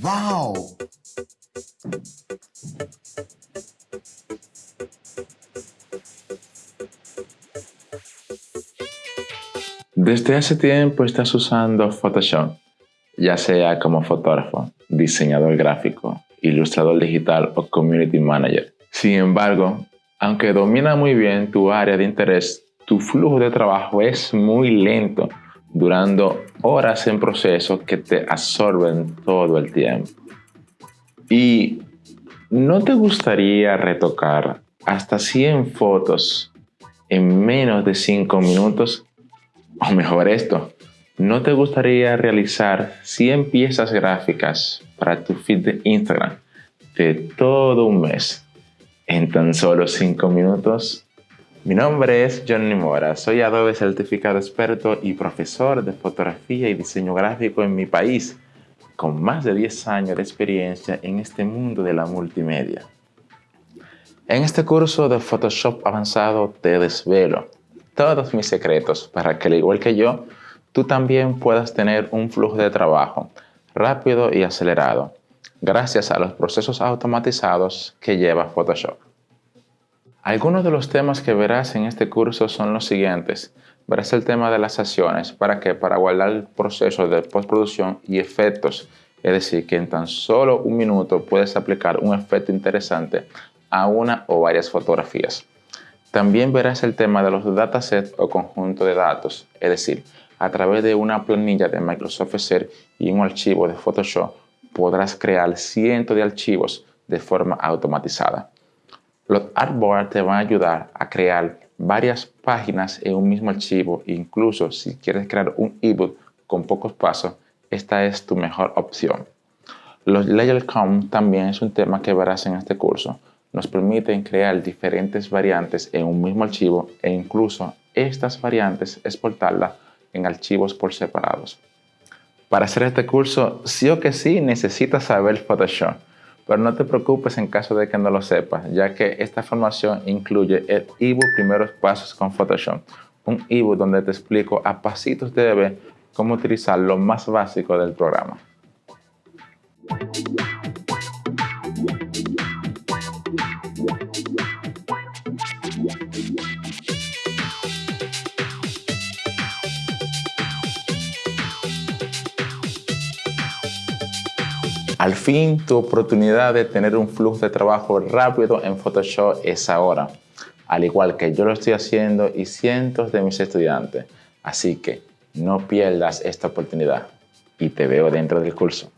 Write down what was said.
¡Wow! Desde hace tiempo estás usando Photoshop, ya sea como fotógrafo, diseñador gráfico, ilustrador digital o community manager. Sin embargo, aunque domina muy bien tu área de interés, tu flujo de trabajo es muy lento, durando horas en proceso que te absorben todo el tiempo. ¿Y no te gustaría retocar hasta 100 fotos en menos de 5 minutos? O mejor esto, ¿no te gustaría realizar 100 piezas gráficas para tu feed de Instagram de todo un mes en tan solo 5 minutos? Mi nombre es Johnny Mora, soy Adobe certificado experto y profesor de fotografía y diseño gráfico en mi país, con más de 10 años de experiencia en este mundo de la multimedia. En este curso de Photoshop avanzado te desvelo todos mis secretos para que al igual que yo, tú también puedas tener un flujo de trabajo rápido y acelerado, gracias a los procesos automatizados que lleva Photoshop. Algunos de los temas que verás en este curso son los siguientes. Verás el tema de las acciones, ¿para qué? Para guardar el proceso de postproducción y efectos. Es decir, que en tan solo un minuto puedes aplicar un efecto interesante a una o varias fotografías. También verás el tema de los datasets o conjunto de datos, es decir, a través de una planilla de Microsoft Excel y un archivo de Photoshop podrás crear cientos de archivos de forma automatizada. Los artboards te van a ayudar a crear varias páginas en un mismo archivo, incluso si quieres crear un ebook con pocos pasos, esta es tu mejor opción. Los layer count también es un tema que verás en este curso nos permiten crear diferentes variantes en un mismo archivo e incluso estas variantes exportarlas en archivos por separados. Para hacer este curso, sí o que sí necesitas saber Photoshop, pero no te preocupes en caso de que no lo sepas, ya que esta formación incluye el ebook Primeros Pasos con Photoshop, un ebook donde te explico a pasitos de bebé cómo utilizar lo más básico del programa. Al fin, tu oportunidad de tener un flujo de trabajo rápido en Photoshop es ahora, al igual que yo lo estoy haciendo y cientos de mis estudiantes. Así que no pierdas esta oportunidad y te veo dentro del curso.